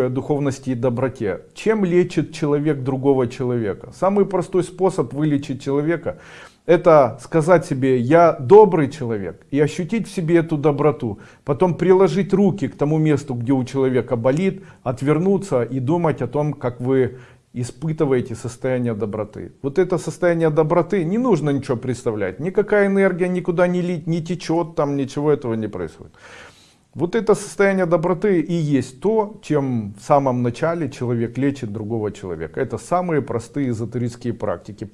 о духовности и доброте. Чем лечит человек другого человека? Самый простой способ вылечить человека, это сказать себе, я добрый человек, и ощутить в себе эту доброту. Потом приложить руки к тому месту, где у человека болит, отвернуться и думать о том, как вы испытываете состояние доброты. Вот это состояние доброты, не нужно ничего представлять. Никакая энергия никуда не лить, не течет, там ничего этого не происходит. Вот это состояние доброты и есть то, чем в самом начале человек лечит другого человека. Это самые простые эзотерические практики.